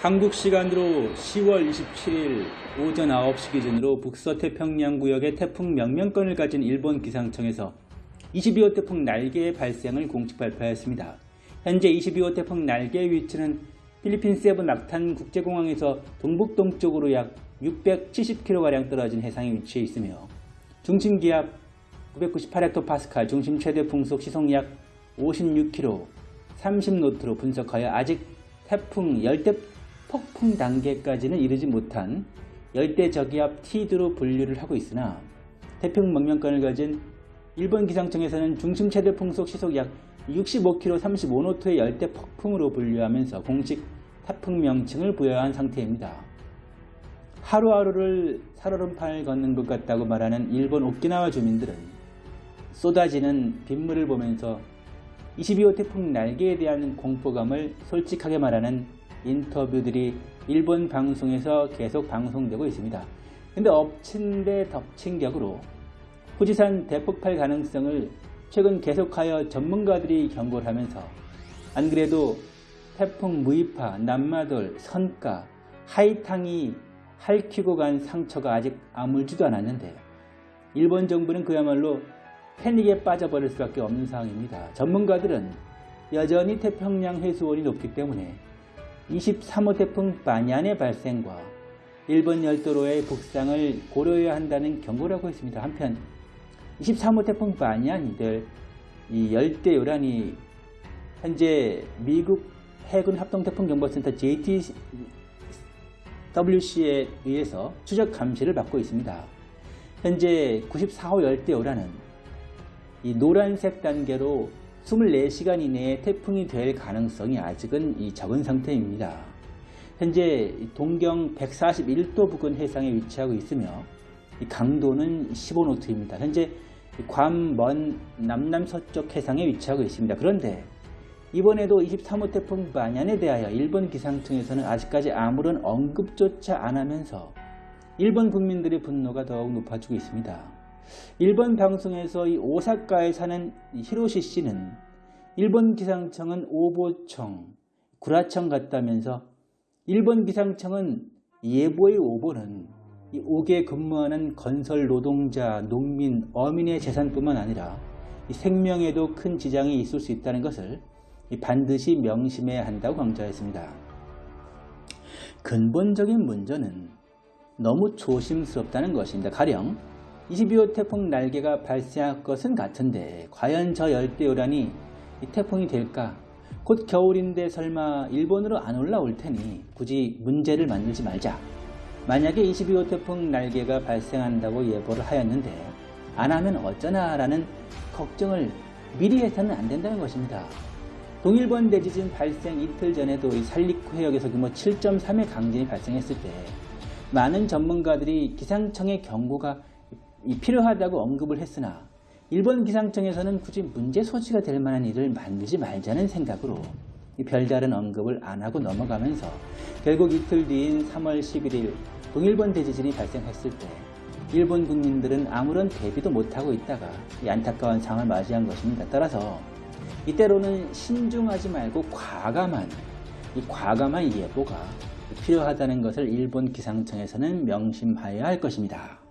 한국 시간으로 10월 27일 오전 9시 기준으로 북서태평양 구역의 태풍 명명권을 가진 일본 기상청에서 22호 태풍 날개의 발생을 공식 발표하였습니다. 현재 22호 태풍 날개의 위치는 필리핀 세부 낙탄 국제공항에서 동북동쪽으로 약 670km가량 떨어진 해상에 위치해 있으며 중심 기압 998헥토파스칼, 중심 최대 풍속 시속 약 56km, 30노트로 분석하여 아직 태풍 열대 폭풍 단계까지는 이르지 못한 열대 저기압 T드로 분류를 하고 있으나 태풍 명명권을 가진 일본 기상청에서는 중심 최대 풍속 시속 약 65km 35노트의 열대 폭풍으로 분류하면서 공식 태풍 명칭을 부여한 상태입니다. 하루하루를 살얼음판을 걷는 것 같다고 말하는 일본 오키나와 주민들은 쏟아지는 빗물을 보면서 22호 태풍 날개에 대한 공포감을 솔직하게 말하는 인터뷰들이 일본 방송에서 계속 방송되고 있습니다. 근데 엎친 데 덮친 격으로 후지산 대폭발 가능성을 최근 계속하여 전문가들이 경고를 하면서 안 그래도 태풍 무이파, 남마돌, 선가, 하이탕이 핥히고 간 상처가 아직 아물지도 않았는데 일본 정부는 그야말로 패닉에 빠져버릴 수밖에 없는 상황입니다. 전문가들은 여전히 태평양 해수온이 높기 때문에 23호 태풍 바니안의 발생과 일본 열도로의 북상을 고려해야 한다는 경고를 하고 있습니다. 한편 23호 태풍 바니안이 될이 열대 요란이 현재 미국 해군 합동태풍경보센터 JTWC에 의해서 추적 감시를 받고 있습니다. 현재 94호 열대 요란은 이 노란색 단계로 24시간 이내에 태풍이 될 가능성이 아직은 이 적은 상태입니다. 현재 동경 141도 부근 해상에 위치하고 있으며 강도는 15노트입니다. 현재 괌 먼 남남서쪽 해상에 위치하고 있습니다. 그런데 이번에도 23호 태풍 바년에 대하여 일본 기상청에서는 아직까지 아무런 언급조차 안 하면서 일본 국민들의 분노가 더욱 높아지고 있습니다. 일본 방송에서 이 오사카에 사는 히로시 씨는 일본 기상청은 오보청, 구라청 같다면서 일본 기상청은 예보의 오보는 이 옥에 근무하는 건설 노동자, 농민, 어민의 재산뿐만 아니라 생명에도 큰 지장이 있을 수 있다는 것을 반드시 명심해야 한다고 강조했습니다. 근본적인 문제는 너무 조심스럽다는 것입니다. 가령 22호 태풍 날개가 발생할 것은 같은데 과연 저 열대요란이 태풍이 될까? 곧 겨울인데 설마 일본으로 안 올라올 테니 굳이 문제를 만들지 말자. 만약에 22호 태풍 날개가 발생한다고 예보를 하였는데 안 하면 어쩌나 라는 걱정을 미리 해서는 안 된다는 것입니다. 동일본 대지진 발생 이틀 전에도 살리쿠 해역에서 규모 7.3의 강진이 발생했을 때 많은 전문가들이 기상청의 경고가 필요하다고 언급을 했으나 일본 기상청에서는 굳이 문제 소지가 될 만한 일을 만들지 말자는 생각으로 별다른 언급을 안 하고 넘어가면서 결국 이틀 뒤인 3월 11일 동일본 대지진이 발생했을 때 일본 국민들은 아무런 대비도 못하고 있다가 안타까운 상황을 맞이한 것입니다. 따라서 이때로는 신중하지 말고 과감한 이 과감한 예보가 필요하다는 것을 일본 기상청에서는 명심하여야 할 것입니다.